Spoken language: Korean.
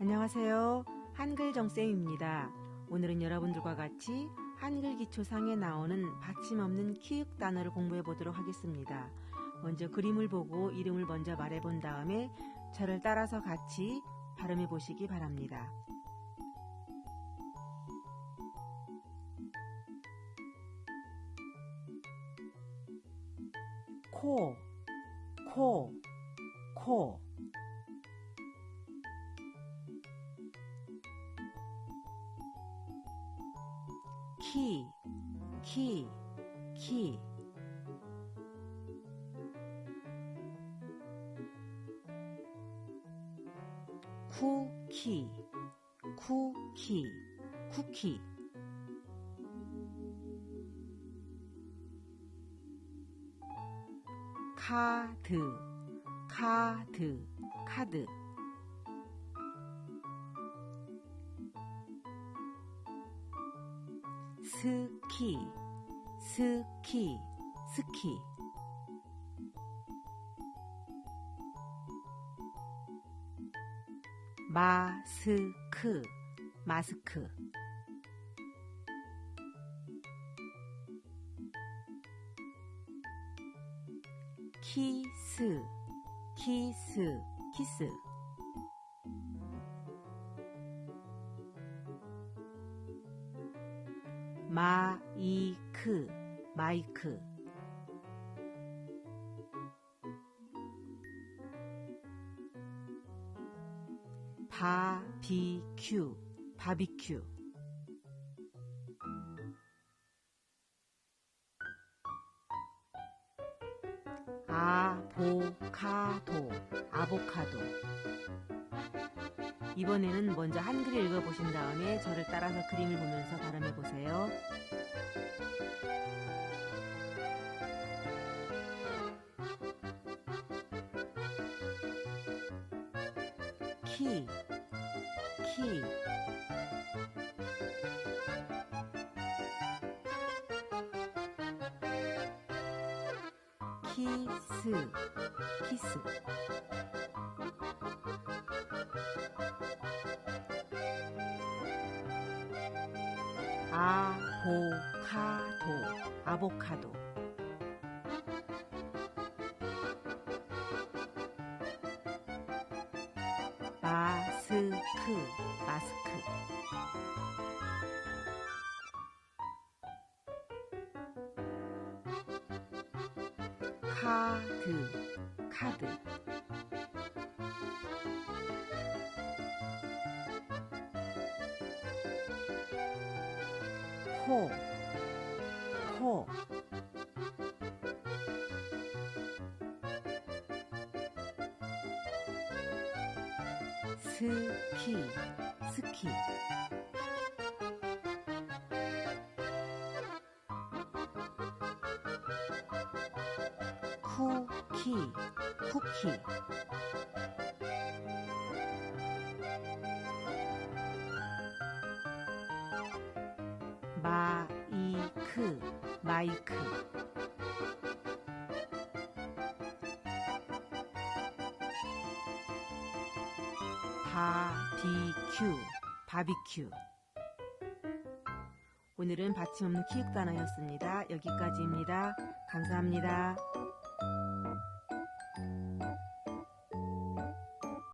안녕하세요. 한글 정쌤입니다. 오늘은 여러분들과 같이 한글 기초상에 나오는 받침 없는 키읔 단어를 공부해 보도록 하겠습니다. 먼저 그림을 보고 이름을 먼저 말해 본 다음에 저를 따라서 같이 발음해 보시기 바랍니다. 코, 코, 코. 키, 키, 키. 쿠키, 쿠키, 쿠키. 카드, 카드, 카드. 스키, 스키, 스키. 마스크, 마스크. 키스, 키스, 키스. 마이크, 마이크. 바비큐, 바비큐. 아보카도, 아보카도. 이번에는 먼저 한글 읽어보신 다음에 저를 따라서 그림을 보면서 발음해 보세요. 키, 키. 키스, 키스. 아보카도, 아보카도. 마스크, 마스크. 카드, 카드. 코, 코. 스키, 스키. 쿠키, 쿠키. 마이크, 마이크. 바비큐, 바비큐. 오늘은 받침 없는 키읔 단어였습니다. 여기까지입니다. 감사합니다.